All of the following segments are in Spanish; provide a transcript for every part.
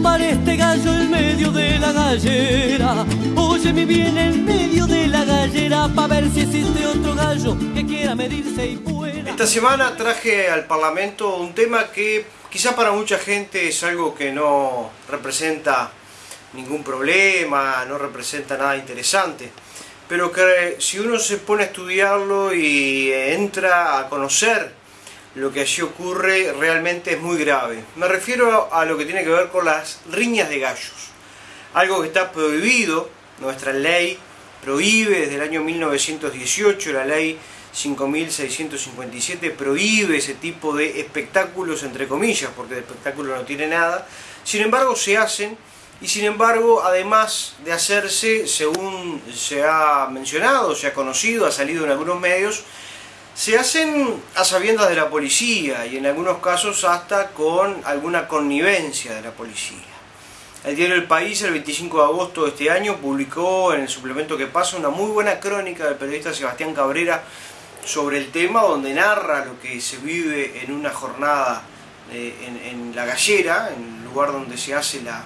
tumbar este gallo en medio de la gallera. Bien en medio de la gallera para ver si existe otro gallo que quiera medirse y pueda. Esta semana traje al Parlamento un tema que quizá para mucha gente es algo que no representa ningún problema, no representa nada interesante, pero que si uno se pone a estudiarlo y entra a conocer lo que allí ocurre realmente es muy grave. Me refiero a lo que tiene que ver con las riñas de gallos, algo que está prohibido, nuestra ley prohíbe desde el año 1918, la ley 5657 prohíbe ese tipo de espectáculos, entre comillas, porque de espectáculo no tiene nada, sin embargo se hacen y sin embargo, además de hacerse, según se ha mencionado, se ha conocido, ha salido en algunos medios, se hacen a sabiendas de la policía y en algunos casos hasta con alguna connivencia de la policía. El diario El País, el 25 de agosto de este año, publicó en el suplemento que pasa una muy buena crónica del periodista Sebastián Cabrera sobre el tema, donde narra lo que se vive en una jornada eh, en la gallera, en el lugar donde se hace la,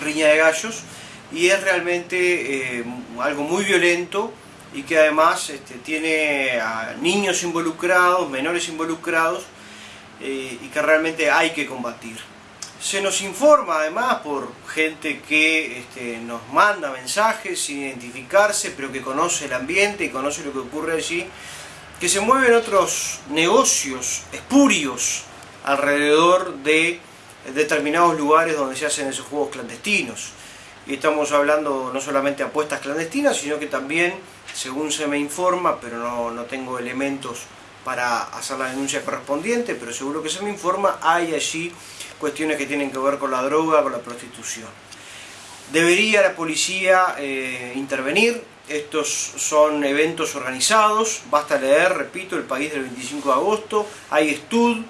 riña de gallos y es realmente eh, algo muy violento y que además este, tiene a niños involucrados, menores involucrados eh, y que realmente hay que combatir. Se nos informa además por gente que este, nos manda mensajes sin identificarse, pero que conoce el ambiente y conoce lo que ocurre allí, que se mueven otros negocios espurios alrededor de determinados lugares donde se hacen esos juegos clandestinos. Y estamos hablando no solamente de apuestas clandestinas, sino que también, según se me informa, pero no, no tengo elementos para hacer la denuncia correspondiente, pero seguro que se me informa, hay allí cuestiones que tienen que ver con la droga, con la prostitución. Debería la policía eh, intervenir, estos son eventos organizados, basta leer, repito, el país del 25 de agosto, hay estudios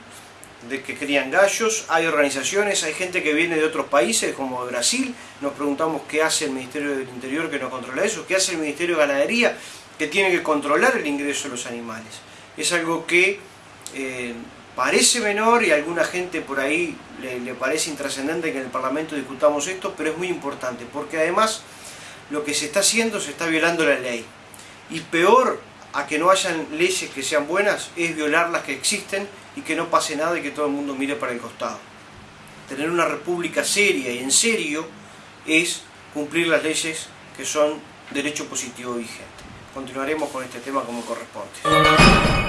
de que crían gallos, hay organizaciones, hay gente que viene de otros países como de Brasil, nos preguntamos qué hace el Ministerio del Interior que no controla eso, qué hace el Ministerio de Ganadería que tiene que controlar el ingreso de los animales. Es algo que eh, parece menor y a alguna gente por ahí le, le parece intrascendente que en el Parlamento discutamos esto, pero es muy importante porque además lo que se está haciendo se está violando la ley. Y peor a que no hayan leyes que sean buenas es violar las que existen y que no pase nada y que todo el mundo mire para el costado. Tener una república seria y en serio es cumplir las leyes que son derecho positivo vigente. Continuaremos con este tema como corresponde.